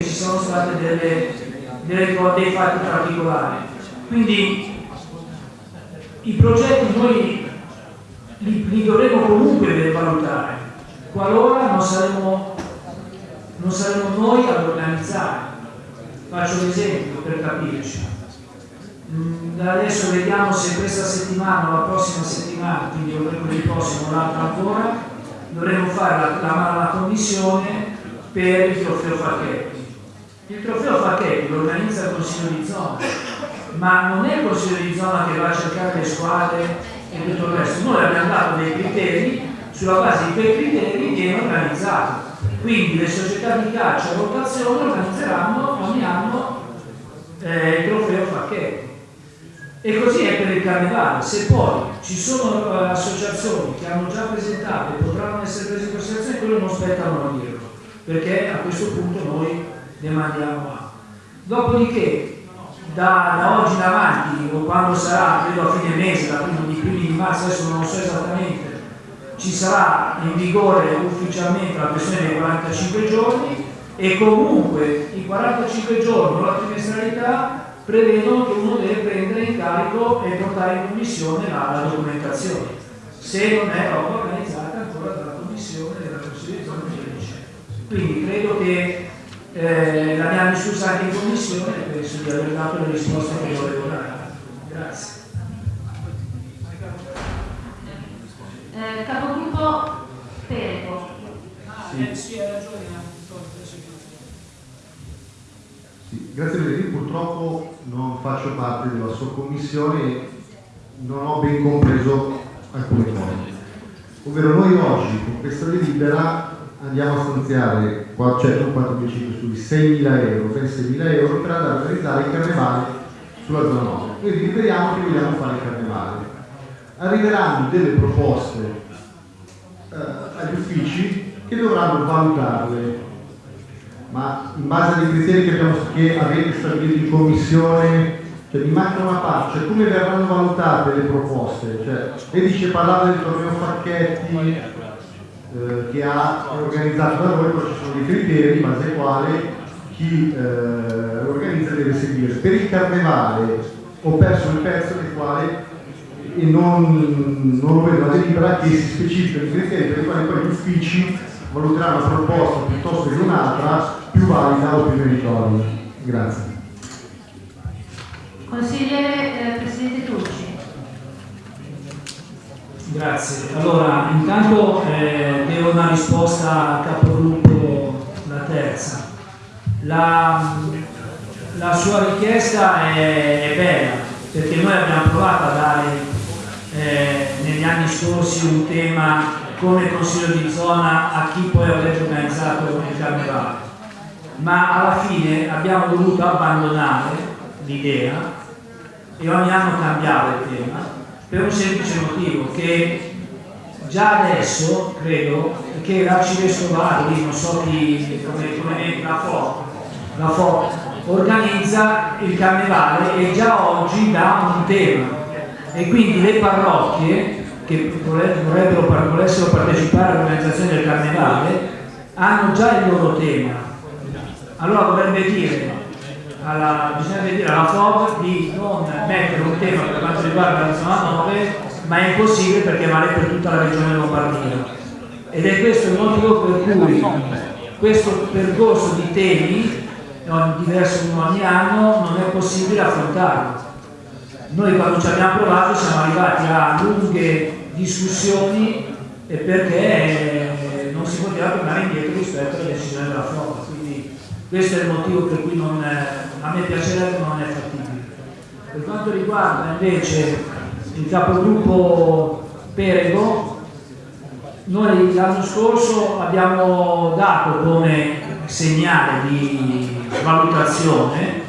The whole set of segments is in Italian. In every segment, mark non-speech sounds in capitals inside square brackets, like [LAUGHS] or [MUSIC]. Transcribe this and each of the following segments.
ci sono state delle, delle, dei fatti particolari. Quindi i progetti noi li, li dovremo comunque valutare, qualora non saremo, non saremo noi ad organizzare. Faccio un esempio per capirci. Mm, adesso vediamo se questa settimana o la prossima settimana, quindi o mercoledì prossimo o l'altra ancora, dovremo fare la, la, la commissione per il trofeo Facchetti. Il trofeo Facchetti lo organizza il Consiglio di zona, ma non è il Consiglio di zona che va a cercare le squadre e tutto il resto. Noi abbiamo dato dei criteri, sulla base di quei criteri viene organizzato. Quindi le società di calcio a rotazione organizzeranno ogni anno eh, il trofeo Facchetti. E così è per il carnevale. Se poi ci sono uh, associazioni che hanno già presentato e potranno essere prese in considerazione, quello non spettano a dirlo, perché a questo punto noi ne mandiamo a. Dopodiché, da, da, oggi in avanti, o quando sarà, credo a fine mese, da primo di primi di marzo, adesso non lo so esattamente, ci sarà in vigore ufficialmente la questione dei 45 giorni e comunque i 45 giorni o la trimestralità prevedono che uno deve prendere in carico e portare in commissione la, la documentazione, se non è roba organizzata ancora dalla commissione della di zona Quindi credo che eh, l'abbiamo discussa anche in commissione e penso di aver dato le risposte che volevo dare. Grazie. Eh, capogruppo Perego. Sì. Eh, sì, hai ragione. Sì, grazie Benedì, purtroppo non faccio parte della sua commissione e non ho ben compreso alcune cose. Ovvero noi oggi con questa delibera andiamo a stanziare, cioè non 4.500 studi, 6.000 euro, ben 6.000 euro per andare a realizzare il carnevale sulla zona 9. Noi deliberiamo che vogliamo fare il carnevale. Arriveranno delle proposte eh, agli uffici che dovranno valutarle ma in base ai criteri che, abbiamo, che avete stabilito in commissione, cioè mi manca una parte, cioè come verranno valutate le proposte? Cioè, lei dice parlare del torneo Facchetti eh, che ha organizzato da voi, però ci sono dei criteri in base ai quali chi eh, organizza deve seguire. Per il carnevale ho perso il pezzo del quale e non, non lo vedo la delibera che si specifica i criteri per i quali poi gli uffici valuteranno una proposta piuttosto che un'altra più valida o più meritoria. Grazie. Consigliere eh, Presidente Tucci. Grazie. Allora, intanto eh, una risposta a capogruppo la terza. La, la sua richiesta è, è, bella, perché noi abbiamo provato a dare eh, negli anni scorsi un tema come consiglio di zona a chi poi avrebbe organizzato il carnevale ma alla fine abbiamo dovuto abbandonare l'idea e ogni anno cambiare il tema per un semplice motivo che già adesso credo che l'arcivescovado non so chi come, come la FO la FO organizza il carnevale e già oggi dà un tema. E quindi le parrocchie che volessero partecipare all'organizzazione del carnevale hanno già il loro tema. Allora dovrebbe dire alla, bisognerebbe dire alla FOB di non mettere un tema per quanto riguarda la zona 9 ma è impossibile perché vale per tutta la regione Lombardia. Ed è questo il motivo per cui questo percorso di temi diverso ogni anno non è possibile affrontarlo. Noi quando ci abbiamo provato siamo arrivati a lunghe discussioni perché non si poteva tornare indietro rispetto alle decisioni della FOB questo è il motivo per cui non, a me piacerebbe non è fattibile. Per quanto riguarda invece il capogruppo Perego, noi l'anno scorso abbiamo dato come segnale di valutazione,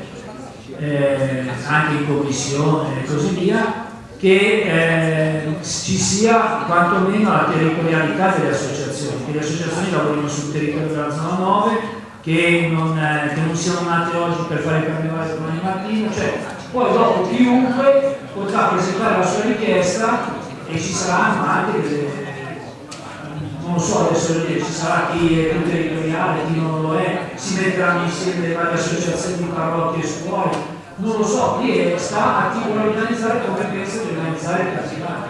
eh, anche in commissione e così via, che eh, ci sia quantomeno la territorialità delle associazioni, che le associazioni lavorino sul territorio della zona 9 che non, eh, che non siano nate oggi per fare il carnevale domani mattina, cioè poi dopo chiunque potrà presentare la sua richiesta e ci saranno anche non lo so adesso ci sarà chi è più territoriale, chi non lo è, si metteranno insieme le varie associazioni di parrocchie e scuole, non lo so, chi è, sta a chi vuole organizzare come pensa di organizzare il Casinale.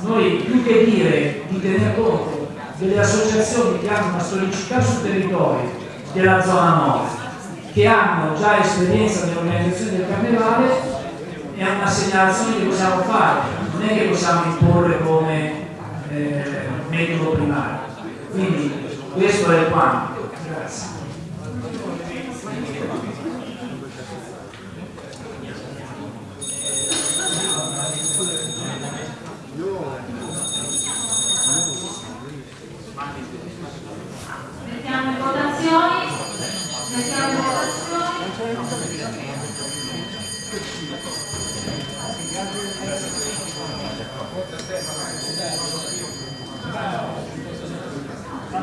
Noi più che dire di tenere conto delle associazioni che hanno una storicità sul territorio della zona nord, che hanno già esperienza nell'organizzazione del carnevale, è una segnalazione che possiamo fare, non è che possiamo imporre come eh, metodo primario. Quindi questo è quanto. Grazie. Mettiamo in votazioni. Mettiamo in votazioni.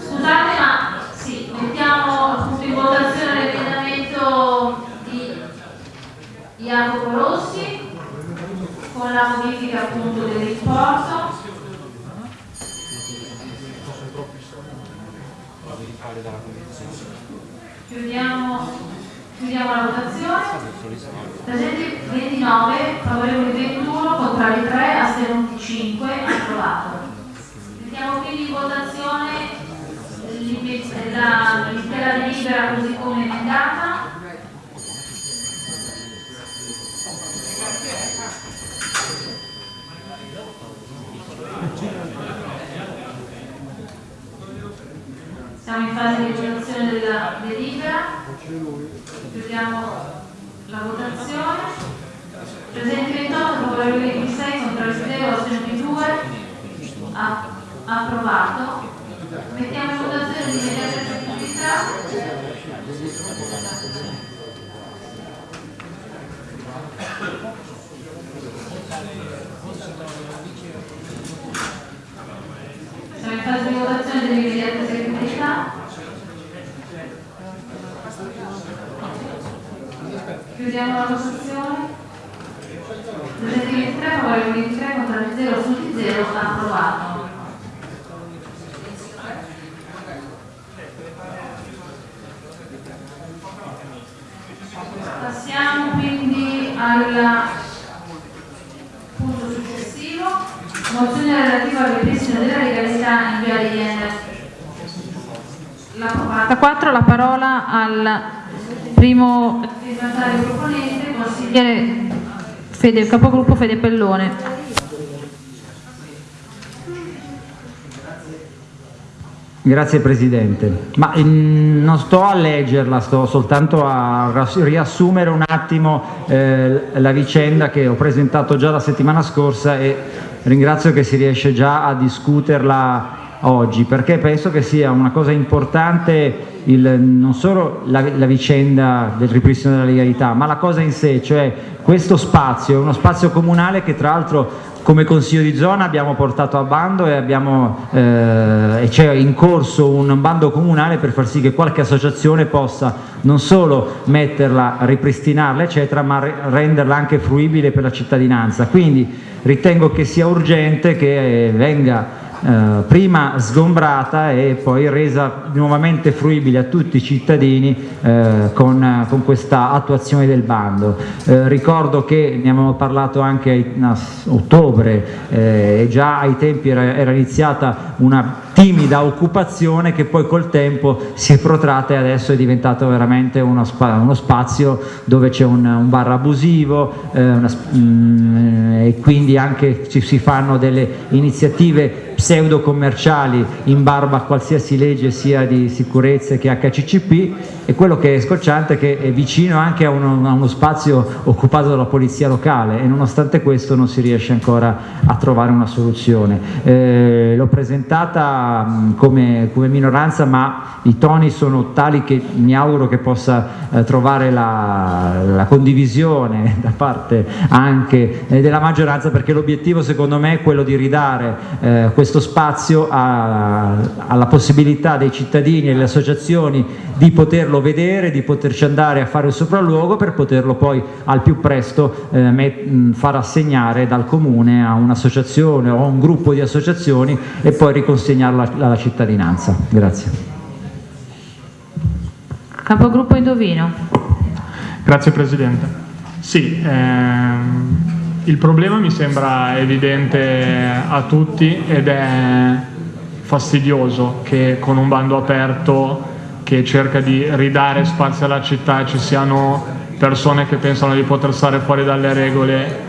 Scusate ma sì, mettiamo appunto in votazione l'emendamento di Jacopo Rossi con la modifica appunto dell'importo. Chiudiamo, chiudiamo la votazione. Presenti 29, favorevoli 21, contrari 3, astenuti 5, approvato. Mettiamo quindi in votazione l'ime- la- l'intera delibera così come emendata. Siamo in fase di votazione della delibera. Chiudiamo la votazione. Presenti 28, favorevoli 26, contrari 0, astenuti 2. A- approvato. Mettiamo in votazione l'immediata effettività. Siamo in fase di votazione dell'immediata effettività. Chiudiamo la votazione. Presenti 23, favorevoli 23, contrari 0, astenuti 0, approvato. Passiamo quindi al punto successivo, mozione relativa al ripristino della legalità in via IN. La 44, la parola al primo firmatario proponente, consigliere Fede, capogruppo Fede Pellone. Grazie Presidente, ma mm, non sto a leggerla, sto soltanto a riassumere un attimo eh, la vicenda che ho presentato già la settimana scorsa e ringrazio che si riesce già a discuterla oggi perché penso che sia una cosa importante il- non solo la, la vicenda del ripristino della legalità, ma la cosa in sé, cioè questo spazio, è uno spazio comunale che tra l'altro come Consiglio di zona abbiamo portato a bando e eh, c'è in corso un bando comunale per far sì che qualche associazione possa non solo metterla, ripristinarla eccetera, ma re- renderla anche fruibile per la cittadinanza. Quindi ritengo che sia urgente che venga eh, prima sgombrata e poi resa nuovamente fruibile a tutti i cittadini eh, con, con questa attuazione del bando. Eh, ricordo che ne abbiamo parlato anche a ottobre eh, e già ai tempi era, era iniziata una timida occupazione che poi col tempo si è protratta e adesso è diventato veramente uno, spa- uno spazio dove c'è un, un bar abusivo eh, una mm, e quindi anche ci si fanno delle iniziative pseudo commerciali in barba a qualsiasi legge sia di sicurezza che HCCP e quello che è scocciante è che è vicino anche a uno, a uno spazio occupato dalla polizia locale e nonostante questo non si riesce ancora a trovare una soluzione. Eh, l'ho presentata mh, come, come minoranza ma i toni sono tali che mi auguro che possa eh, trovare la, la condivisione da parte anche eh, della maggioranza perché l'obiettivo secondo me è quello di ridare eh, questo spazio a, alla possibilità dei cittadini e delle associazioni di poterlo vedere, di poterci andare a fare il sopralluogo per poterlo poi al più presto eh, far assegnare dal comune a un'associazione o a un gruppo di associazioni e poi riconsegnarlo alla cittadinanza. Grazie. Capogruppo Indovino. Grazie Presidente. Sì, ehm, il problema mi sembra evidente a tutti ed è fastidioso che con un bando aperto che cerca di ridare spazio alla città ci siano persone che pensano di poter stare fuori dalle regole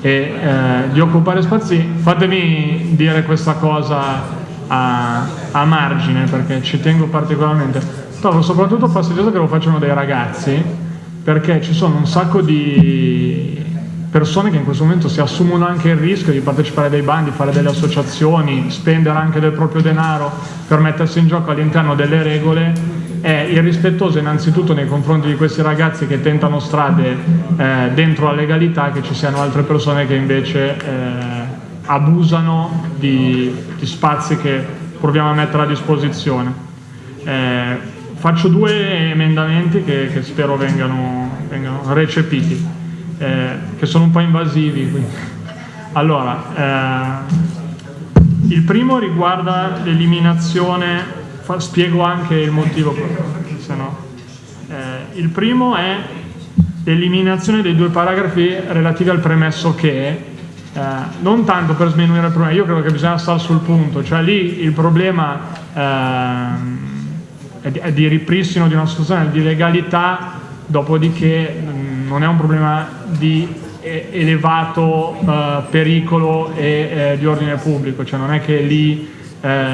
e eh, di occupare spazi. Fatemi dire questa cosa a, a margine perché ci tengo particolarmente Trovo soprattutto fastidioso che lo facciano dei ragazzi perché ci sono un sacco di persone che in questo momento si assumono anche il rischio di partecipare a dei bandi, fare delle associazioni, spendere anche del proprio denaro per mettersi in gioco all'interno delle regole è irrispettoso innanzitutto nei confronti di questi ragazzi che tentano strade eh, dentro la legalità che ci siano altre persone che invece eh, abusano di, di, spazi che proviamo a mettere a disposizione. Eh, faccio due emendamenti che, che spero vengano, vengano recepiti, eh, che sono un po' invasivi. Quindi. Allora, eh, il primo riguarda l'eliminazione, spiego anche il motivo, se no. Eh, il primo è l'eliminazione dei due paragrafi relativi al premesso che, eh, non tanto per sminuire il problema, io credo che bisogna stare sul punto, cioè lì il problema ehm, è di ripristino di una situazione di legalità, dopodiché mm, non è un problema di elevato eh, pericolo e eh, di ordine pubblico, cioè non è che lì eh,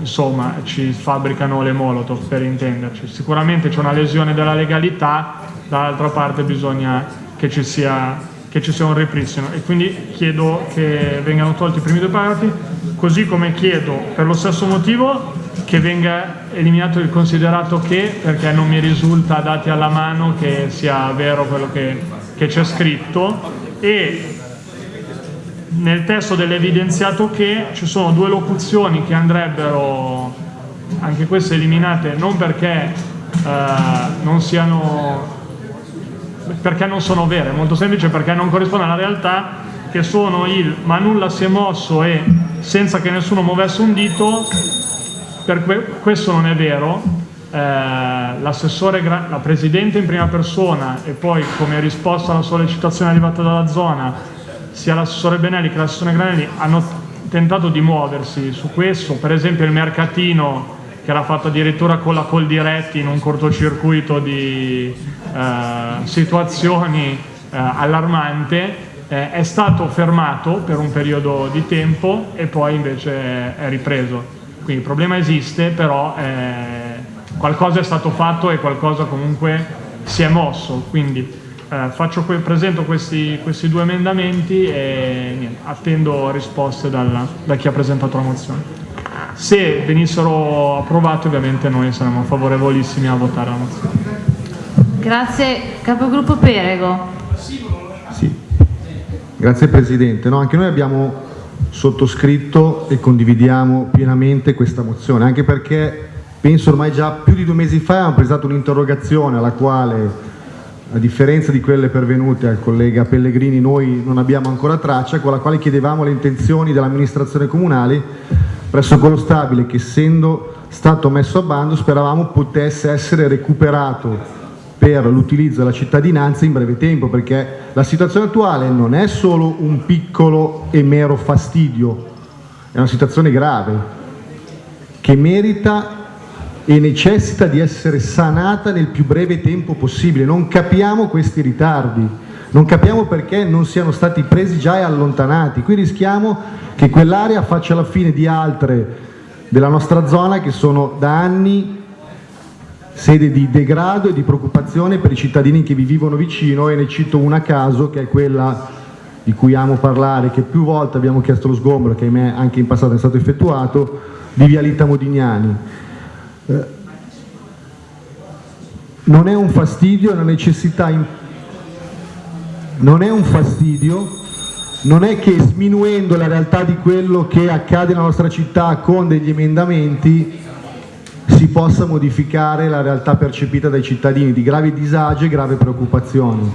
insomma ci fabbricano le molotov per intenderci, sicuramente c'è una lesione della legalità, dall'altra parte bisogna che ci, sia, che ci sia un ripristino. E quindi chiedo che vengano tolti i primi due paragrafi, così come chiedo per lo stesso motivo che venga eliminato il considerato che, perché non mi risulta dati alla mano che sia vero quello che, c'è scritto. E nel testo dell'evidenziato che ci sono due locuzioni che andrebbero anche queste eliminate non perché eh, non siano perché non sono vere, molto semplice perché non corrispondono alla realtà che sono il ma nulla si è mosso e senza che nessuno muovesse un dito per que questo non è vero, eh, l'assessore, la presidente in prima persona e poi come risposta alla sollecitazione arrivata dalla zona, sia l'assessore Benelli che l'assessore Granelli hanno tentato di muoversi su questo, per esempio il mercatino che era fatto addirittura con la Coldiretti in un cortocircuito di eh, situazioni eh, allarmante, eh, è stato fermato per un periodo di tempo e poi invece è ripreso. Quindi il problema esiste, però eh, qualcosa è stato fatto e qualcosa comunque si è mosso. Quindi eh, faccio, presento questi, questi, due emendamenti e niente, attendo risposte dalla, da chi ha presentato la mozione. Se venissero approvati ovviamente noi saremmo favorevolissimi a votare la mozione. Grazie. Capogruppo Perego. Sì. Grazie Presidente. No, anche noi abbiamo sottoscritto e condividiamo pienamente questa mozione, anche perché penso ormai già più di due mesi fa abbiamo presentato un'interrogazione alla quale a differenza di quelle pervenute al collega Pellegrini noi non abbiamo ancora traccia, con la quale chiedevamo le intenzioni dell'amministrazione comunale presso quello stabile che essendo stato messo a bando speravamo potesse essere recuperato per l'utilizzo della cittadinanza in breve tempo, perché la situazione attuale non è solo un piccolo e mero fastidio, è una situazione grave, che merita e necessita di essere sanata nel più breve tempo possibile. Non capiamo questi ritardi, non capiamo perché non siano stati presi già e allontanati. Qui rischiamo che quell'area faccia la fine di altre della nostra zona che sono da anni sede di degrado e di preoccupazione per i cittadini che vi vivono vicino e ne cito una a caso che è quella di cui amo parlare, che più volte abbiamo chiesto lo sgombro, che anche in passato è stato effettuato, di Vialita Modignani. Eh, non è un fastidio, è una necessità, in... non è un fastidio, non è che sminuendo la realtà di quello che accade nella nostra città con degli emendamenti si possa modificare la realtà percepita dai cittadini di gravi disagi e gravi preoccupazioni.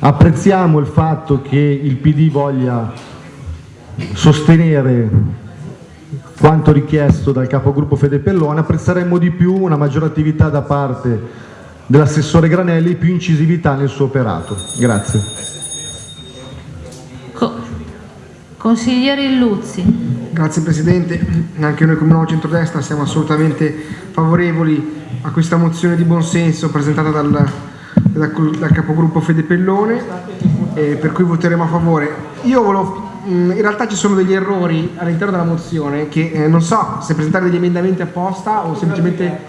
Apprezziamo il fatto che il PD voglia sostenere quanto richiesto dal capogruppo Fede Pellone, apprezzeremmo di più una maggiore attività da parte dell'assessore Granelli e più incisività nel suo operato. Grazie. Consigliere Illuzzi. Grazie Presidente, anche noi come Nuovo Centrodestra siamo assolutamente favorevoli a questa mozione di buonsenso presentata dal, dal, dal capogruppo Fede Pellone, eh, per cui voteremo a favore. Io volevo in realtà ci sono degli errori all'interno della mozione che eh, non so se presentare degli emendamenti apposta o semplicemente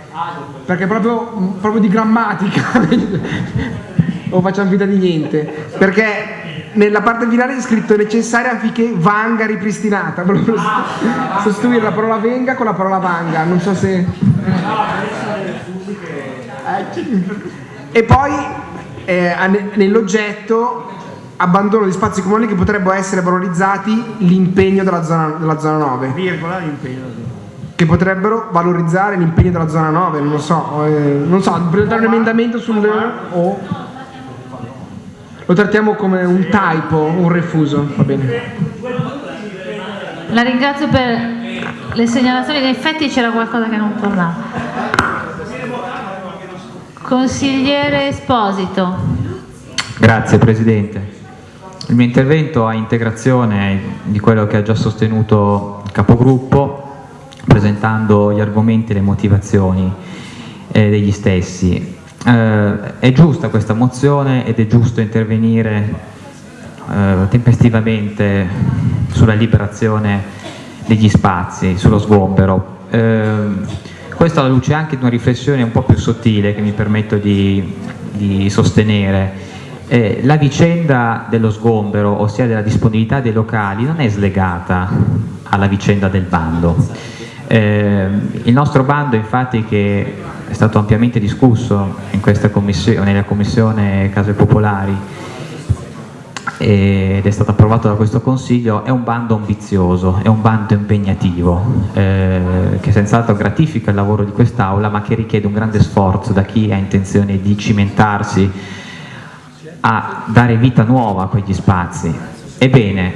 perché proprio, proprio di grammatica [LAUGHS] o facciamo vita di niente perché nella parte finale è scritto necessaria affinché vanga ripristinata. [LAUGHS] Sostituire la parola venga con la parola vanga non so se e poi eh, nell'oggetto abbandono di spazi comuni che potrebbero essere valorizzati l'impegno della zona, della zona 9 virgola l'impegno che potrebbero valorizzare l'impegno della zona 9 non lo so eh, non so presentare un emendamento sul o lo trattiamo come un typo un refuso va bene. La ringrazio per le segnalazioni. In effetti c'era qualcosa che non tornava. Consigliere Esposito. Grazie Presidente. Il mio intervento a integrazione di quello che ha già sostenuto il capogruppo, presentando gli argomenti e le motivazioni eh, degli stessi. Eh, è giusta questa mozione ed è giusto intervenire eh, tempestivamente sulla liberazione degli spazi, sullo sgombero. Eh, questo alla luce anche di una riflessione un po' più sottile che mi permetto di, di sostenere eh, la vicenda dello sgombero, ossia della disponibilità dei locali, non è slegata alla vicenda del bando. Eh, il nostro bando infatti che è stato ampiamente discusso commissione, nella commissione Case Popolari ed è stato approvato da questo Consiglio, è un bando ambizioso, è un bando impegnativo eh, che senz'altro gratifica il lavoro di quest'Aula ma che richiede un grande sforzo da chi ha intenzione di cimentarsi a dare vita nuova a quegli spazi. Ebbene,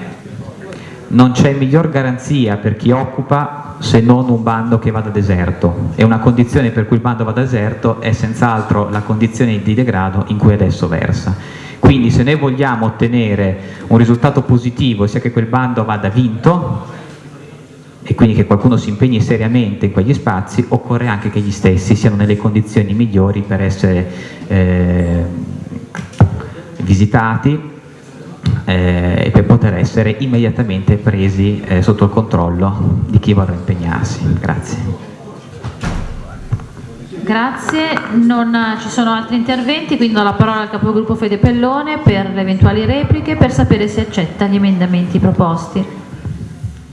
non c'è miglior garanzia per chi occupa se non un bando che vada deserto e una condizione per cui il bando vada deserto è senz'altro la condizione di degrado in cui adesso versa. Quindi se noi vogliamo ottenere un risultato positivo, sia che quel bando vada vinto e quindi che qualcuno si impegni seriamente in quegli spazi, occorre anche che gli stessi siano nelle condizioni migliori per essere eh, visitati eh, e per poter essere immediatamente presi eh, sotto il controllo di chi vorrà impegnarsi. Grazie. Grazie, non ci sono altri interventi, quindi do la parola al capogruppo Fede Pellone per le eventuali repliche per sapere se accetta gli emendamenti proposti.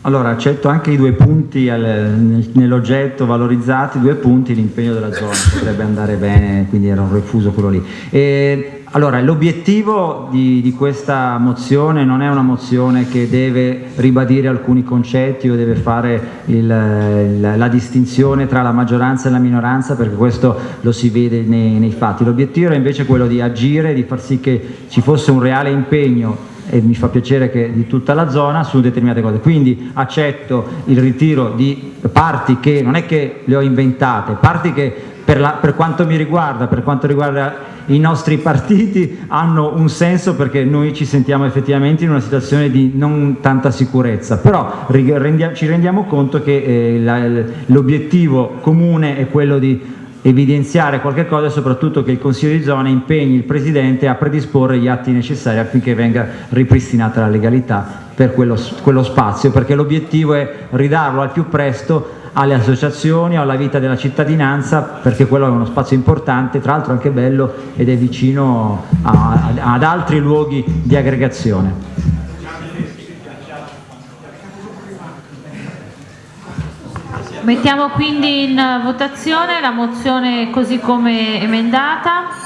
Allora, accetto anche i due punti nell'oggetto valorizzati, due punti, l'impegno della zona potrebbe andare bene, quindi era un refuso quello lì. E, allora, l'obiettivo di, di, questa mozione non è una mozione che deve ribadire alcuni concetti o deve fare il, il, la distinzione tra la maggioranza e la minoranza, perché questo lo si vede nei, nei fatti. L'obiettivo è invece quello di agire, di far sì che ci fosse un reale impegno e mi fa piacere che di tutta la zona su determinate cose. Quindi accetto il ritiro di parti che non è che le ho inventate, parti che per, la, per quanto mi riguarda, per quanto riguarda i nostri [LAUGHS] partiti hanno un senso perché noi ci sentiamo effettivamente in una situazione di non tanta sicurezza, però ci rendiamo conto che eh, l'obiettivo comune è quello di evidenziare qualche cosa e soprattutto che il Consiglio di zona impegni il Presidente a predisporre gli atti necessari affinché venga ripristinata la legalità per quello, quello spazio, perché l'obiettivo è ridarlo al più presto alle associazioni, alla vita della cittadinanza, perché quello è uno spazio importante, tra l'altro anche bello ed è vicino a, a, ad altri luoghi di aggregazione. Mettiamo quindi in votazione la mozione così come emendata.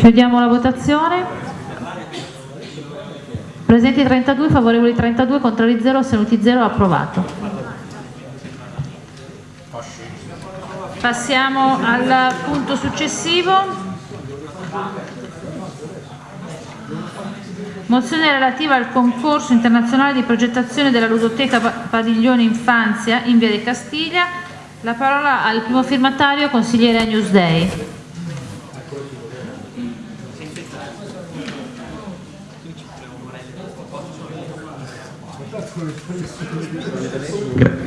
Chiudiamo la votazione. Presenti 32, favorevoli 32, contrari 0, astenuti 0, approvato. Passiamo al punto successivo. Mozione relativa al concorso internazionale di progettazione della ludoteca Padiglione Infanzia in Via di Castiglia. La parola al primo firmatario, consigliere a Newsday.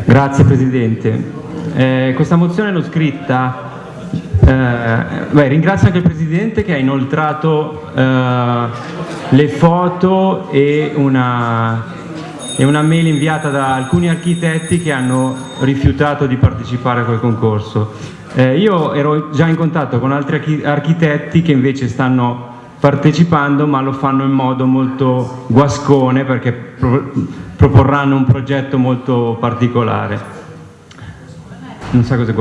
Grazie Presidente. Eh, questa mozione l'ho scritta, eh, beh, ringrazio anche il Presidente che ha inoltrato eh, le foto e una, e una mail inviata da alcuni architetti che hanno rifiutato di partecipare a quel concorso. Eh, io ero già in contatto con altri architetti che invece stanno partecipando ma lo fanno in modo molto guascone perché proporranno un progetto molto particolare. Non so cosa...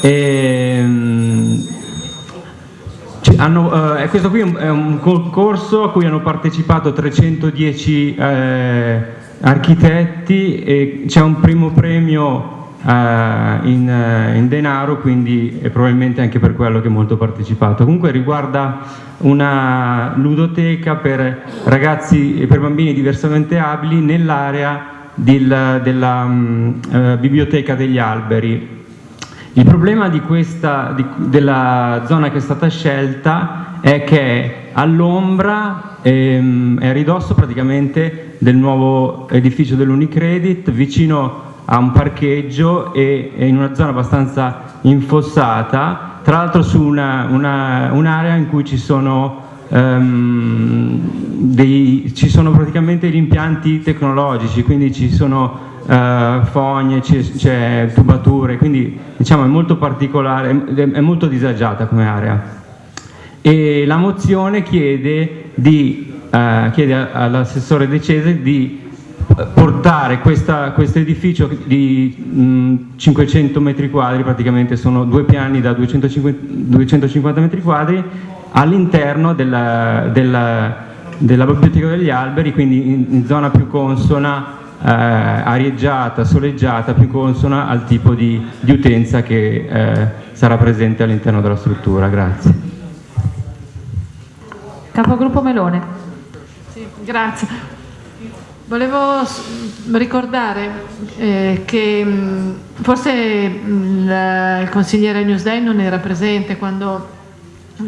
E, um, hanno, eh, questo qui è un concorso a cui hanno partecipato 310 eh, architetti e c'è un primo premio Uh, in, uh, in, denaro, quindi è probabilmente anche per quello che è molto partecipato. Comunque riguarda una ludoteca per ragazzi e per bambini diversamente abili nell'area della um, uh, biblioteca degli alberi. Il problema di questa, di, della zona che è stata scelta è che all'ombra ehm, è a ridosso praticamente del nuovo edificio dell'Unicredit, vicino a un parcheggio e, e in una zona abbastanza infossata, tra l'altro su un'area una, un in cui ci sono, um, dei, ci sono praticamente gli impianti tecnologici, quindi ci sono uh, fogne, c'è tubature, quindi diciamo è molto particolare, è molto disagiata come area. E la mozione chiede, uh, chiede all'assessore De Cese di portare questo edificio di mh, 500 metri quadri, praticamente sono due piani da 250, 250 metri quadri, all'interno della, della, della, biblioteca degli alberi, quindi in, in zona più consona, eh, arieggiata, soleggiata, più consona al tipo di, di utenza che eh, sarà presente all'interno della struttura. Grazie. Capogruppo Melone. Sì, grazie. Volevo ricordare eh, che mh, forse mh, la, il consigliere Newsday non era presente quando mh,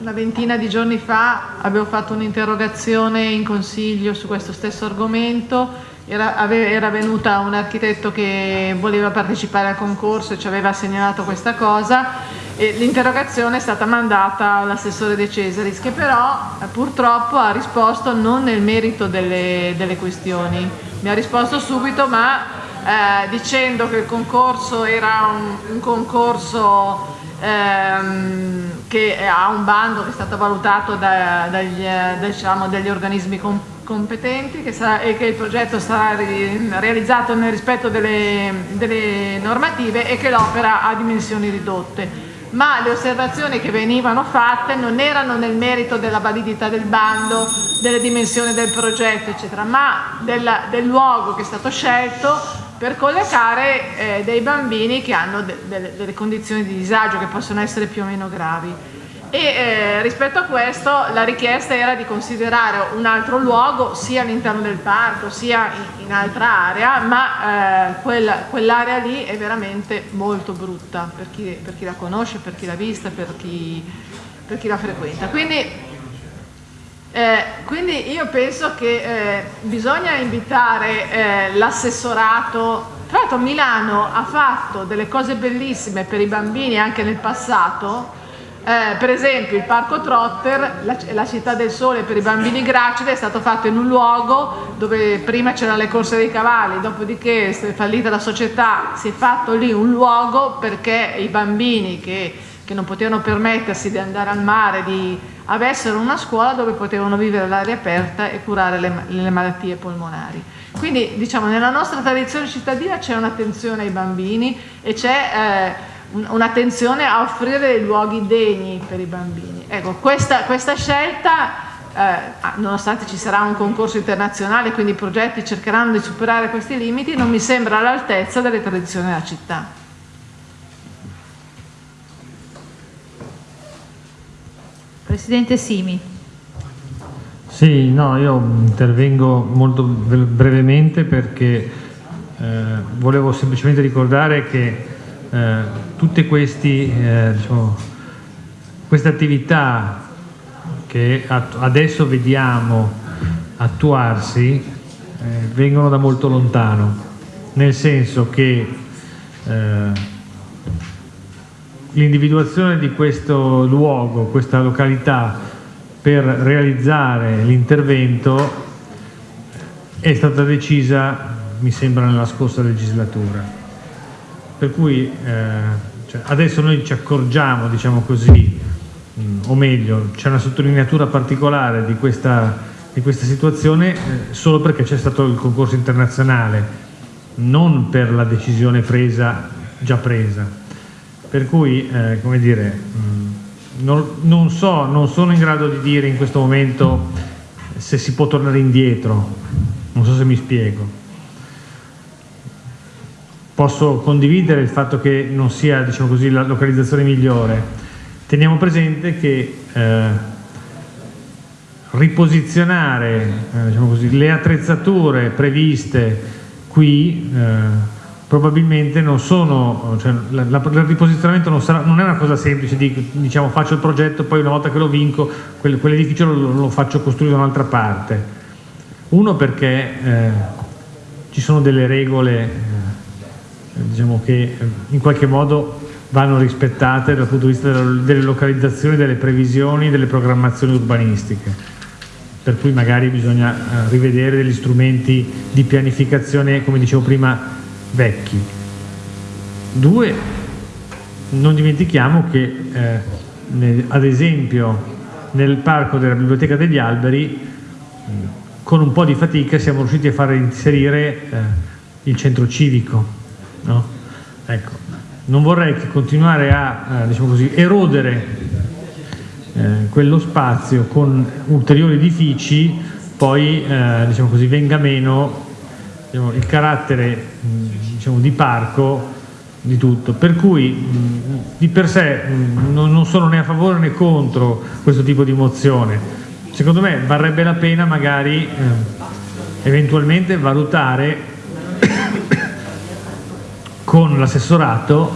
una ventina di giorni fa avevo fatto un'interrogazione in consiglio su questo stesso argomento. Era, ave, era venuta un architetto che voleva partecipare al concorso e ci aveva segnalato questa cosa l'interrogazione è stata mandata all'assessore De Cesaris che però eh, purtroppo ha risposto non nel merito delle, delle questioni, mi ha risposto subito ma eh, dicendo che il concorso era un, un concorso ehm, che ha un bando che è stato valutato da, dagli, eh, diciamo, dagli organismi competenti competenti che sarà, e che il progetto sarà realizzato nel rispetto delle, delle normative e che l'opera ha dimensioni ridotte ma le osservazioni che venivano fatte non erano nel merito della validità del bando, delle dimensioni del progetto, eccetera, ma della, del luogo che è stato scelto per collocare eh, dei bambini che hanno de de delle condizioni di disagio che possono essere più o meno gravi e eh, rispetto a questo la richiesta era di considerare un altro luogo sia all'interno del parco sia in, in altra area ma eh, quella, quell'area lì è veramente molto brutta per chi, per chi, la conosce, per chi l'ha vista, per chi, per chi la frequenta. Quindi, eh, quindi io penso che eh, bisogna invitare eh, l'assessorato. Tra l'altro Milano ha fatto delle cose bellissime per i bambini anche nel passato eh, per esempio il Parco Trotter, la, la, città del sole per i bambini gracili, è stato fatto in un luogo dove prima c'erano le corse dei cavalli, dopodiché è fallita la società, si è fatto lì un luogo perché i bambini che, che non potevano permettersi di andare al mare, di, avessero una scuola dove potevano vivere all'aria aperta e curare le, le malattie polmonari. Quindi diciamo nella nostra tradizione cittadina c'è un'attenzione ai bambini e c'è... Eh, un'attenzione a offrire dei luoghi degni per i bambini ecco, questa, questa scelta, eh, nonostante ci sarà un concorso internazionale, quindi i progetti cercheranno di superare questi limiti, non mi sembra all'altezza delle tradizioni della città. Presidente Simi. Sì, no, io intervengo molto brevemente perché eh, volevo semplicemente ricordare che eh, tutte questi, eh, diciamo, queste attività che adesso vediamo attuarsi eh, vengono da molto lontano, nel senso che eh, l'individuazione di questo luogo, questa località per realizzare l'intervento è stata decisa, mi sembra, nella scorsa legislatura. Per cui eh, cioè adesso noi ci accorgiamo, diciamo così, mh, mm, o meglio, c'è una sottolineatura particolare di questa, di questa situazione eh, solo perché c'è stato il concorso internazionale, non per la decisione presa, già presa. Per cui, eh, come dire, mh, non, non, so, non sono in grado di dire in questo momento se si può tornare indietro, non so se mi spiego. Posso condividere il fatto che non sia diciamo così, la localizzazione migliore. Teniamo presente che eh, riposizionare eh, diciamo così, le attrezzature previste qui eh, probabilmente non sono, cioè, la, la, il riposizionamento non, sarà, non, è una cosa semplice di diciamo faccio il progetto poi una volta che lo vinco quel, quell'edificio lo, lo, faccio costruire da un'altra parte uno perché eh, ci sono delle regole eh, diciamo che in qualche modo vanno rispettate dal punto di vista delle, localizzazioni, delle previsioni, delle programmazioni urbanistiche per cui magari bisogna eh, rivedere degli strumenti di pianificazione come dicevo prima vecchi. Due, non dimentichiamo che eh, ad esempio nel parco della Biblioteca degli Alberi con un po' di fatica siamo riusciti a far inserire eh, il centro civico. No? Ecco, non vorrei che continuare a eh, diciamo così, erodere eh, quello spazio con ulteriori edifici poi eh, diciamo così, venga meno diciamo, il carattere diciamo, di parco di tutto, per cui di per sé non, sono né a favore né contro questo tipo di mozione. Secondo me varrebbe la pena magari eh, eventualmente valutare con l'assessorato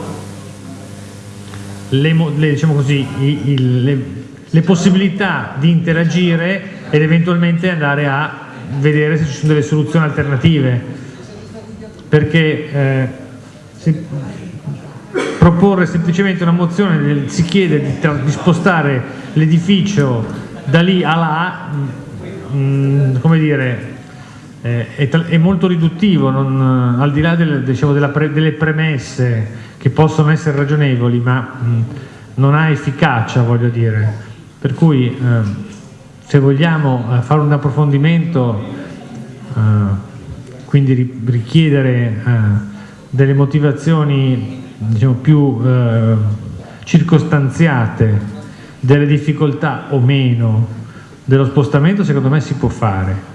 le, le, diciamo così, i, le, le possibilità di interagire ed eventualmente andare a vedere se ci sono delle soluzioni alternative, perché eh, se, proporre semplicemente una mozione, si chiede di, di spostare l'edificio da lì a là, mh, mm, come dire, eh, è, è, molto riduttivo, non, al di là del, diciamo, pre, delle premesse che possono essere ragionevoli, ma mh, non ha efficacia, voglio dire. Per cui eh, se vogliamo eh, fare un approfondimento, eh, quindi richiedere eh, delle motivazioni diciamo, più circostanziate delle difficoltà o meno dello spostamento, secondo me si può fare.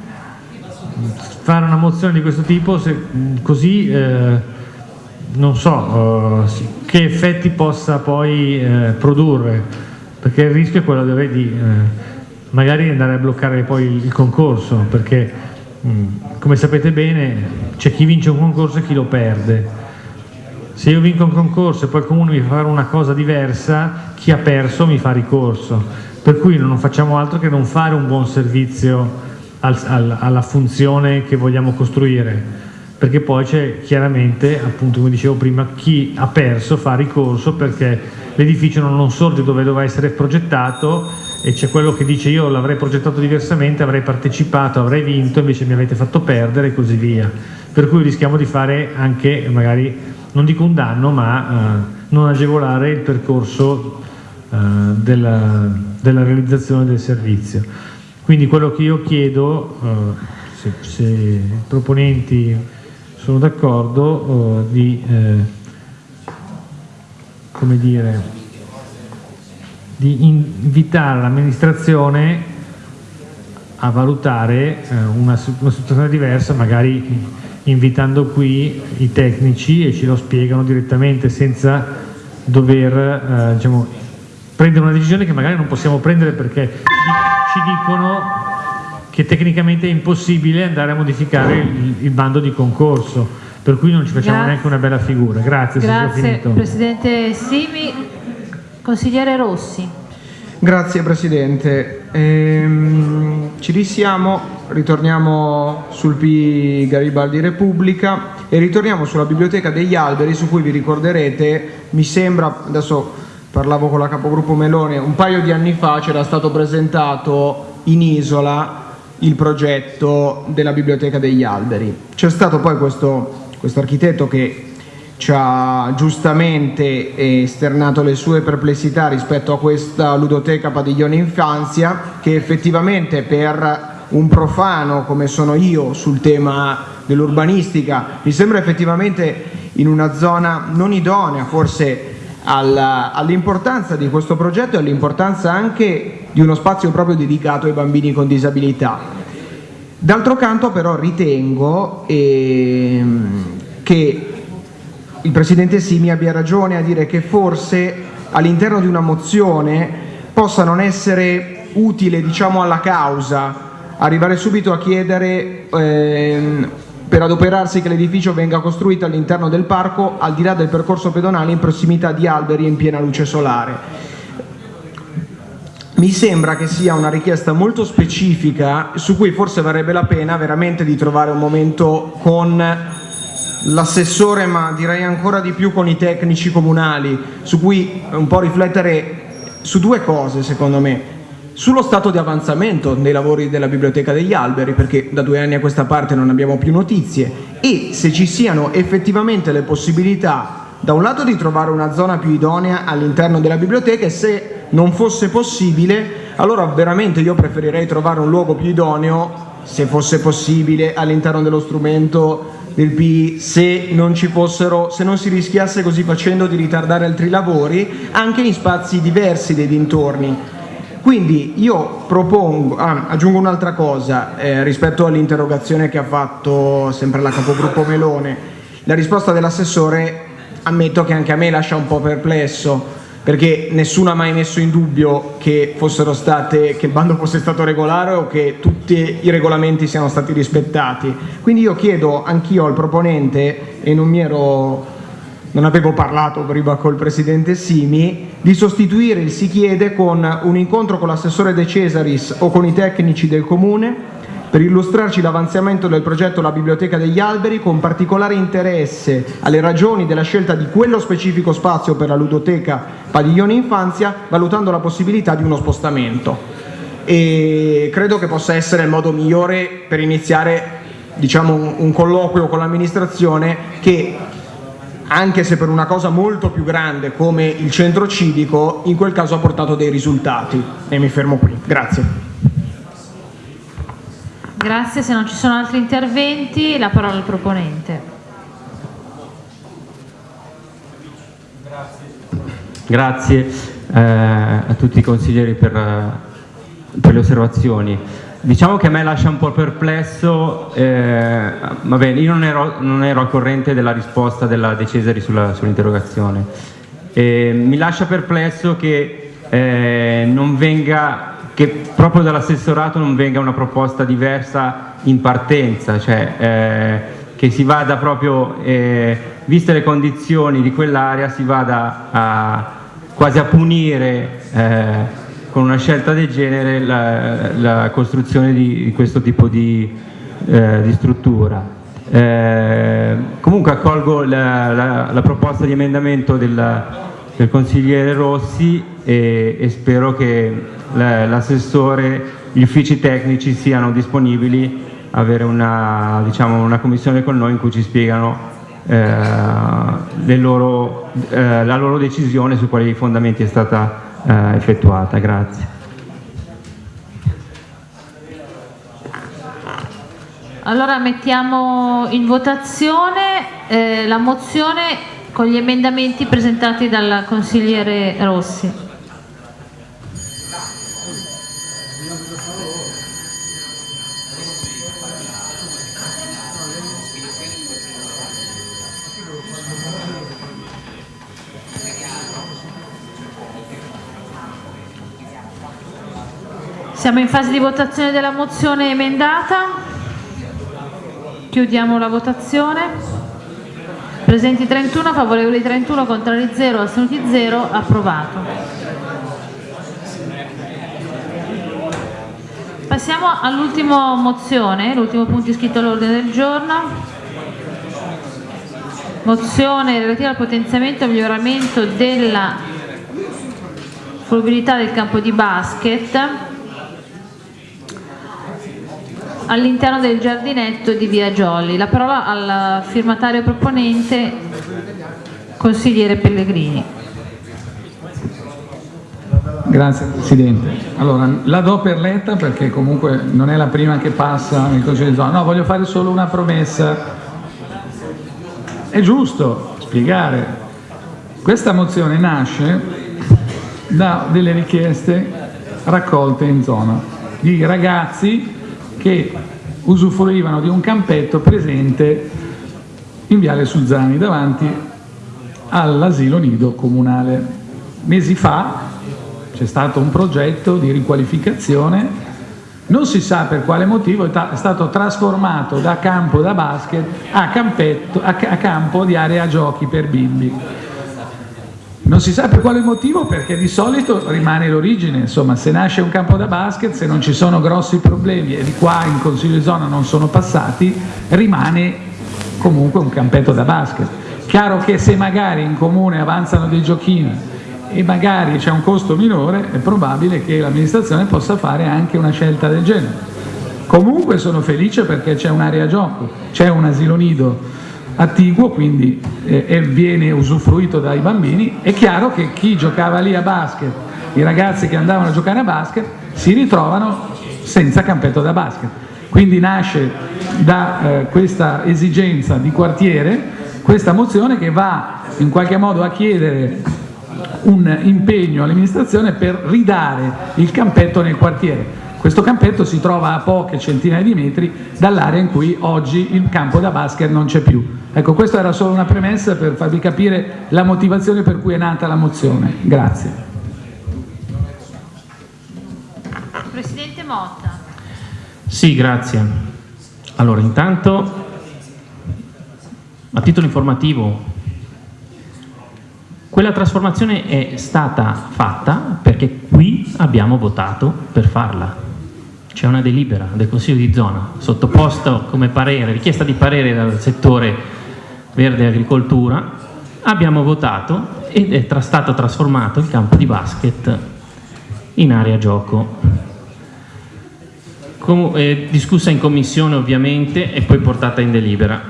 Fare una mozione di questo tipo, se, così eh, non so eh, che effetti possa poi eh, produrre, perché il rischio è quello di, di magari andare a bloccare poi il, concorso, perché mh, come sapete bene c'è chi vince un concorso e chi lo perde. Se io vinco un concorso e poi il comune mi fa fare una cosa diversa, chi ha perso mi fa ricorso. Per cui non facciamo altro che non fare un buon servizio al, al, alla funzione che vogliamo costruire, perché poi c'è chiaramente, appunto come dicevo prima, chi ha perso fa ricorso perché l'edificio non sorge dove doveva essere progettato e c'è quello che dice io l'avrei progettato diversamente, avrei partecipato, avrei vinto, invece mi avete fatto perdere e così via. Per cui rischiamo di fare anche, magari, non dico un danno, ma eh, non agevolare il percorso eh, della, della, realizzazione del servizio. Quindi quello che io chiedo, eh, se, se, i proponenti sono d'accordo, eh, di, eh, dire, di invitare l'amministrazione a valutare eh, una, una situazione diversa, magari invitando qui i tecnici e ci lo spiegano direttamente senza dover eh, diciamo, prendere una decisione che magari non possiamo prendere perché ci dicono che tecnicamente è impossibile andare a modificare il, il bando di concorso, per cui non ci facciamo Grazie. neanche una bella figura. Grazie, Grazie. Presidente Simi. Consigliere Rossi. Grazie Presidente. Ehm, ci risiamo, ritorniamo sul P Garibaldi Repubblica e ritorniamo sulla Biblioteca degli Alberi su cui vi ricorderete, mi sembra, adesso parlavo con la capogruppo Melone, un paio di anni fa c'era stato presentato in isola il progetto della Biblioteca degli Alberi. C'è stato poi questo, questo architetto che ci ha giustamente esternato le sue perplessità rispetto a questa ludoteca padiglione infanzia che effettivamente per un profano come sono io sul tema dell'urbanistica mi sembra effettivamente in una zona non idonea forse all'importanza di questo progetto e all'importanza anche di uno spazio proprio dedicato ai bambini con disabilità. D'altro canto però ritengo ehm, che il Presidente Simi abbia ragione a dire che forse all'interno di una mozione possa non essere utile diciamo, alla causa arrivare subito a chiedere ehm, per adoperarsi che l'edificio venga costruito all'interno del parco al di là del percorso pedonale in prossimità di alberi in piena luce solare. Mi sembra che sia una richiesta molto specifica su cui forse varrebbe la pena veramente di trovare un momento con l'assessore, ma direi ancora di più con i tecnici comunali, su cui un po' riflettere su due cose secondo me. Sullo stato di avanzamento dei lavori della Biblioteca degli Alberi, perché da due anni a questa parte non abbiamo più notizie, e se ci siano effettivamente le possibilità da un lato di trovare una zona più idonea all'interno della biblioteca e se non fosse possibile, allora veramente io preferirei trovare un luogo più idoneo, se fosse possibile, all'interno dello strumento del PI, se non ci fossero, se non si rischiasse così facendo di ritardare altri lavori, anche in spazi diversi dei dintorni. Quindi io propongo, ah, aggiungo un'altra cosa eh, rispetto all'interrogazione che ha fatto sempre la capogruppo Melone. La risposta dell'assessore ammetto che anche a me lascia un po' perplesso perché nessuno ha mai messo in dubbio che, state, che il bando fosse stato regolare o che tutti i regolamenti siano stati rispettati. Quindi io chiedo anch'io al proponente, e non mi ero non avevo parlato prima col Presidente Simi, di sostituire il si chiede con un incontro con l'assessore De Cesaris o con i tecnici del Comune per illustrarci l'avanzamento del progetto La Biblioteca degli Alberi con particolare interesse alle ragioni della scelta di quello specifico spazio per la ludoteca Padiglione Infanzia, valutando la possibilità di uno spostamento. E credo che possa essere il modo migliore per iniziare diciamo, un, colloquio con l'amministrazione che anche se per una cosa molto più grande come il centro civico, in quel caso ha portato dei risultati. E mi fermo qui. Grazie. Grazie, se non ci sono altri interventi la parola al proponente. Grazie eh, a tutti i consiglieri per, eh, per le osservazioni. Diciamo che a me lascia un po' perplesso, eh, va bene, io non ero, non ero al corrente della risposta della De Cesari sull'interrogazione. Eh, mi lascia perplesso che eh, non venga, che proprio dall'assessorato non venga una proposta diversa in partenza, cioè eh, che si vada proprio, eh, viste le condizioni di quell'area, si vada a, quasi a punire eh, con una scelta del genere la, la costruzione di, questo tipo di, eh, di struttura. Eh, comunque accolgo la, la- la proposta di emendamento del, del consigliere Rossi e, e spero che la- l'assessore, gli uffici tecnici siano disponibili a avere una, diciamo, una commissione con noi in cui ci spiegano eh, loro, eh, la loro decisione su quali fondamenti è stata eh, effettuata. Grazie. Allora mettiamo in votazione eh, la mozione con gli emendamenti presentati dal consigliere Rossi. Siamo in fase di votazione della mozione emendata. Chiudiamo la votazione. Presenti 31, favorevoli 31, contrari 0, astenuti 0, approvato. Passiamo all'ultima mozione, l'ultimo punto iscritto all'ordine del giorno. Mozione relativa al potenziamento e miglioramento della fruibilità del campo di basket all'interno del giardinetto di Via Giolli. La parola al firmatario proponente, consigliere Pellegrini. Grazie Presidente. Allora, la do per letta perché comunque non è la prima che passa nel Consiglio di zona. No, voglio fare solo una promessa. È giusto spiegare. Questa mozione nasce da delle richieste raccolte in zona di ragazzi che usufruivano di un campetto presente in Viale Suzzani davanti all'asilo nido comunale. Mesi fa c'è stato un progetto di riqualificazione, non si sa per quale motivo è stato trasformato da campo da basket a, campetto, a, campo di area giochi per bimbi. Non si sa per quale motivo perché di solito rimane l'origine, insomma se nasce un campo da basket, se non ci sono grossi problemi e di qua in Consiglio di zona non sono passati, rimane comunque un campetto da basket. Chiaro che se magari in comune avanzano dei giochini e magari c'è un costo minore, è probabile che l'amministrazione possa fare anche una scelta del genere. Comunque sono felice perché c'è un'area gioco, c'è un asilo nido attiguo, quindi eh, viene usufruito dai bambini, è chiaro che chi giocava lì a basket, i ragazzi che andavano a giocare a basket, si ritrovano senza campetto da basket. Quindi nasce da eh, questa esigenza di quartiere questa mozione che va in qualche modo a chiedere un impegno all'amministrazione per ridare il campetto nel quartiere. Questo campetto si trova a poche centinaia di metri dall'area in cui oggi il campo da basket non c'è più. Ecco, questa era solo una premessa per farvi capire la motivazione per cui è nata la mozione. Grazie. Presidente Motta. Sì, grazie. Allora, intanto, a titolo informativo, quella trasformazione è stata fatta perché qui abbiamo votato per farla. C'è una delibera del Consiglio di zona sottoposta come parere, richiesta di parere dal settore Verde Agricoltura, abbiamo votato ed è stato trasformato il campo di basket in area gioco. Com è discussa in commissione ovviamente e poi portata in delibera.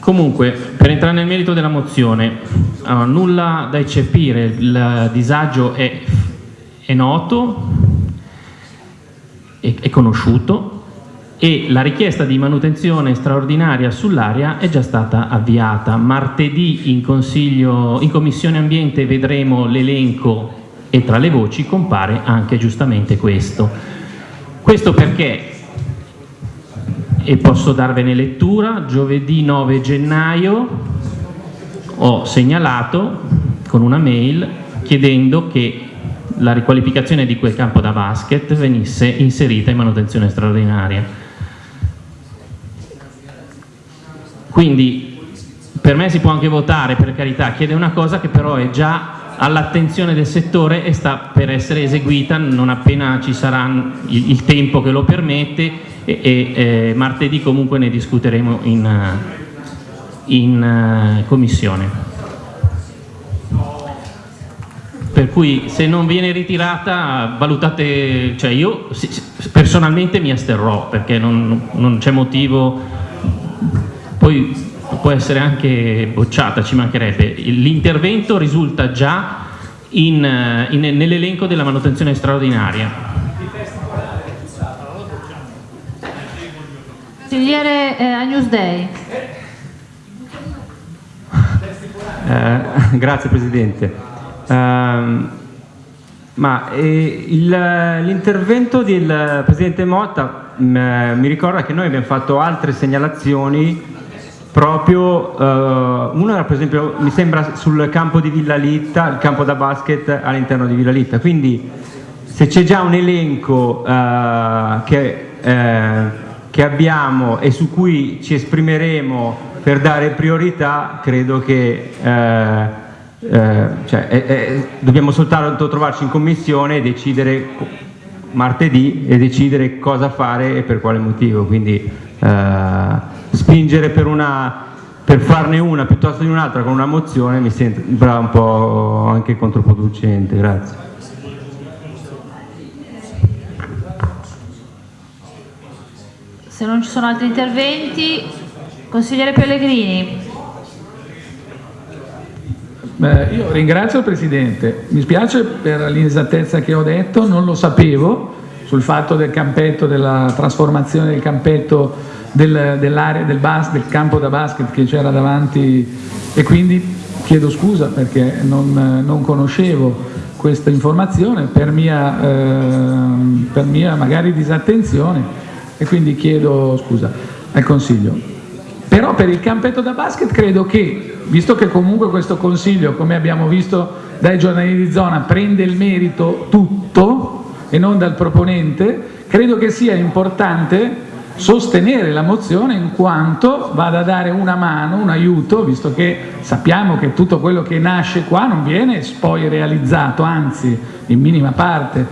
Comunque, per entrare nel merito della mozione, allora, nulla da eccepire, il disagio è, è noto, è, è conosciuto, e la richiesta di manutenzione straordinaria sull'area è già stata avviata. Martedì in, in Commissione Ambiente vedremo l'elenco e tra le voci compare anche giustamente questo. Questo perché, e posso darvene lettura, giovedì 9 gennaio ho segnalato con una mail chiedendo che la riqualificazione di quel campo da basket venisse inserita in manutenzione straordinaria Quindi per me si può anche votare, per carità, chiede una cosa che però è già all'attenzione del settore e sta per essere eseguita non appena ci sarà il, il tempo che lo permette e, e eh, martedì comunque ne discuteremo in, in uh, commissione. Per cui se non viene ritirata valutate, cioè io personalmente mi asterrò perché non, non c'è motivo poi può essere anche bocciata, ci mancherebbe. L'intervento risulta già in, in, nell'elenco della manutenzione straordinaria. Consigliere eh, Agnus Dei. Eh, [LAUGHS] grazie Presidente. Uh, ma eh, l'intervento del Presidente Motta mh, mm, mi ricorda che noi abbiamo fatto altre segnalazioni proprio uh, una era per esempio mi sembra sul campo di Villa Litta il campo da basket all'interno di Villa Litta. Quindi se c'è già un elenco eh, che, eh, che abbiamo e su cui ci esprimeremo per dare priorità, credo che eh, eh, cioè, eh, eh, dobbiamo soltanto trovarci in commissione e decidere martedì e decidere cosa fare e per quale motivo. Quindi eh, spingere per, una, per farne una piuttosto di un'altra con una mozione mi sembra un po' anche controproducente. Grazie. Se non ci sono altri interventi, consigliere Pellegrini. Beh, io ringrazio il Presidente, mi spiace per l'inesattezza che ho detto, non lo sapevo sul fatto del campetto, della trasformazione del campetto del, dell'area del, del campo da basket che c'era davanti. E quindi chiedo scusa perché non, non conoscevo questa informazione. Per mia, eh, per mia magari disattenzione. E quindi chiedo scusa al Consiglio. Però per il campetto da basket credo che, visto che comunque questo Consiglio, come abbiamo visto dai giornali di zona, prende il merito tutto e non dal proponente, credo che sia importante sostenere la mozione in quanto vada a dare una mano, un aiuto, visto che sappiamo che tutto quello che nasce qua non viene poi realizzato, anzi in minima parte.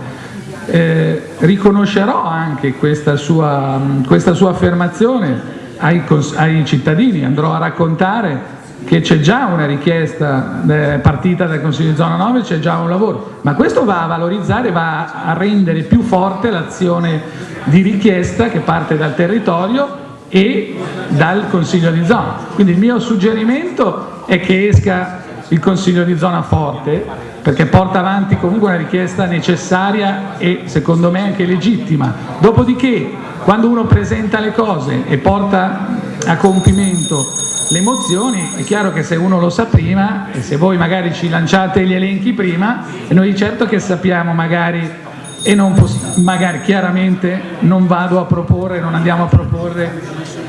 Eh, riconoscerò anche questa sua, questa sua affermazione ai, ai, cittadini, andrò a raccontare che c'è già una richiesta eh, partita dal Consiglio di zona 9, c'è già un lavoro, ma questo va a valorizzare, va a rendere più forte l'azione di richiesta che parte dal territorio e dal Consiglio di zona. Quindi il mio suggerimento è che esca il Consiglio di zona forte perché porta avanti comunque una richiesta necessaria e secondo me anche legittima. Dopodiché quando uno presenta le cose e porta a compimento le mozioni, è chiaro che se uno lo sa prima e se voi magari ci lanciate gli elenchi prima, noi certo che sappiamo magari e non magari chiaramente non vado a proporre, non andiamo a proporre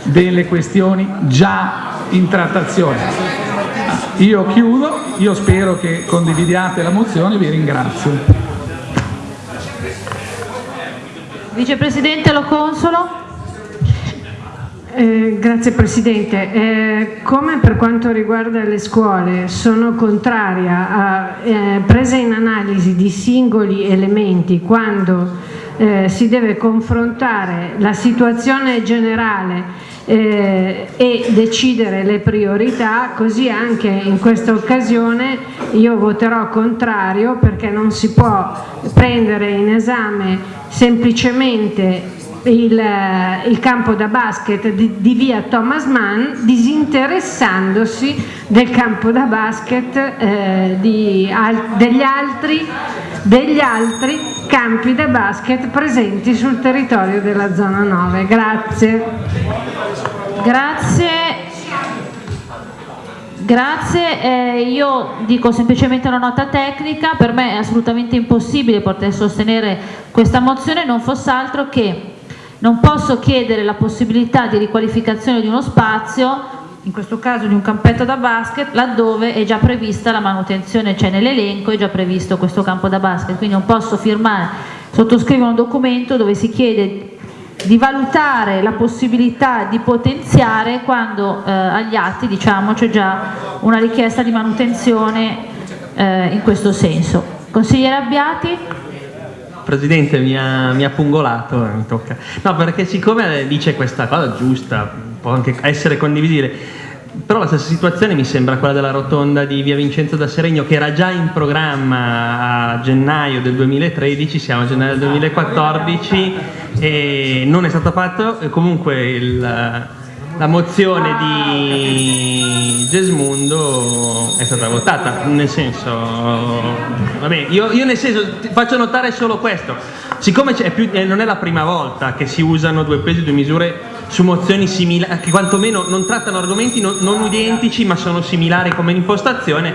delle questioni già in trattazione. Io chiudo, io spero che condividiate la mozione, vi ringrazio. Vicepresidente Lo Consolo. Eh, grazie Presidente. Eh, come per quanto riguarda le scuole sono contraria a eh, presa in analisi di singoli elementi quando eh, si deve confrontare la situazione generale eh, e decidere le priorità, così anche in questa occasione io voterò contrario perché non si può prendere in esame semplicemente il, il, campo da basket di, di, via Thomas Mann disinteressandosi del campo da basket eh, di, al, degli, altri, degli altri campi da basket presenti sul territorio della zona 9. Grazie. Grazie. Grazie, eh, io dico semplicemente una nota tecnica, per me è assolutamente impossibile poter sostenere questa mozione, non fosse altro che non posso chiedere la possibilità di riqualificazione di uno spazio, in questo caso di un campetto da basket, laddove è già prevista la manutenzione, cioè nell'elenco è già previsto questo campo da basket, quindi non posso firmare, sottoscrivere un documento dove si chiede di valutare la possibilità di potenziare quando eh, agli atti diciamo, c'è già una richiesta di manutenzione eh, in questo senso. Consigliere Abbiati? Presidente mi ha, mi ha pungolato, eh, mi tocca. No, perché siccome dice questa cosa giusta, può anche essere condivisibile, però la stessa situazione mi sembra quella della rotonda di via Vincenzo da Seregno che era già in programma a gennaio del 2013, siamo a gennaio del 2014 e non è stato fatto comunque il, la mozione di Gesmundo è stata votata, nel senso, vabbè, io, io nel senso faccio notare solo questo, siccome è più, eh, non è la prima volta che si usano due pesi e due misure su mozioni similari, che quantomeno non trattano argomenti non, non identici ma sono similari come impostazione,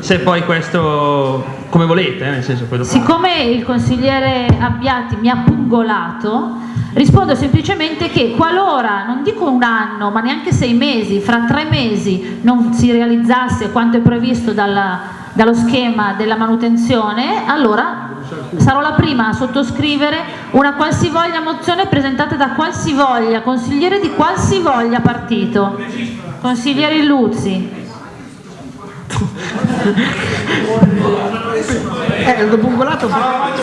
se poi questo come volete, eh, nel senso poi. Siccome il consigliere Abbiati mi ha pungolato, rispondo semplicemente che qualora, non dico un anno, ma neanche sei mesi, fra tre mesi non si realizzasse quanto è previsto dalla, dallo schema della manutenzione, allora sarò la prima a sottoscrivere una qualsivoglia mozione presentata da qualsivoglia consigliere di qualsivoglia partito. Consigliere Illuzzi. Eh, dopo un golato però...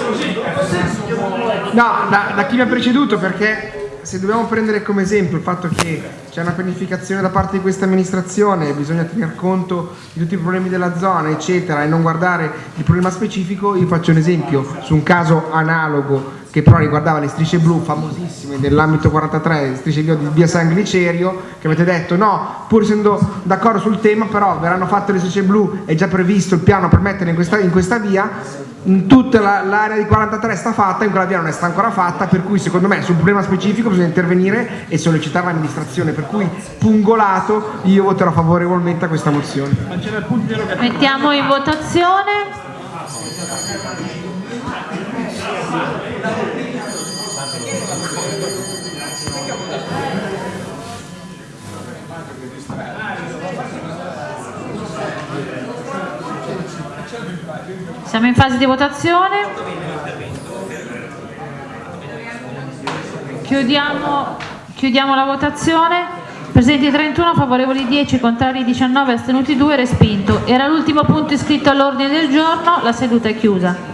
No, da, da chi mi ha preceduto perché se dobbiamo prendere come esempio il fatto che c'è una pianificazione da parte di questa amministrazione bisogna tener conto di tutti i problemi della zona eccetera e non guardare il problema specifico, io faccio un esempio su un caso analogo che però riguardava le strisce blu famosissime nell'ambito 43, strisce blu di via San Glicerio, che avete detto. No, pur essendo d'accordo sul tema, però verranno fatte le strisce blu, è già previsto il piano per mettere in questa, in questa via, in tutta la- l'area di 43 sta fatta, in quella via non è sta ancora fatta, per cui secondo me sul problema specifico bisogna intervenire e sollecitare l'amministrazione, per cui pungolato io voterò favorevolmente a questa mozione. Mettiamo in votazione. Siamo in fase di votazione. Chiudiamo, chiudiamo la votazione. Presenti 31, favorevoli 10, contrari 19, astenuti 2, respinto. Era l'ultimo punto iscritto all'ordine del giorno, la seduta è chiusa.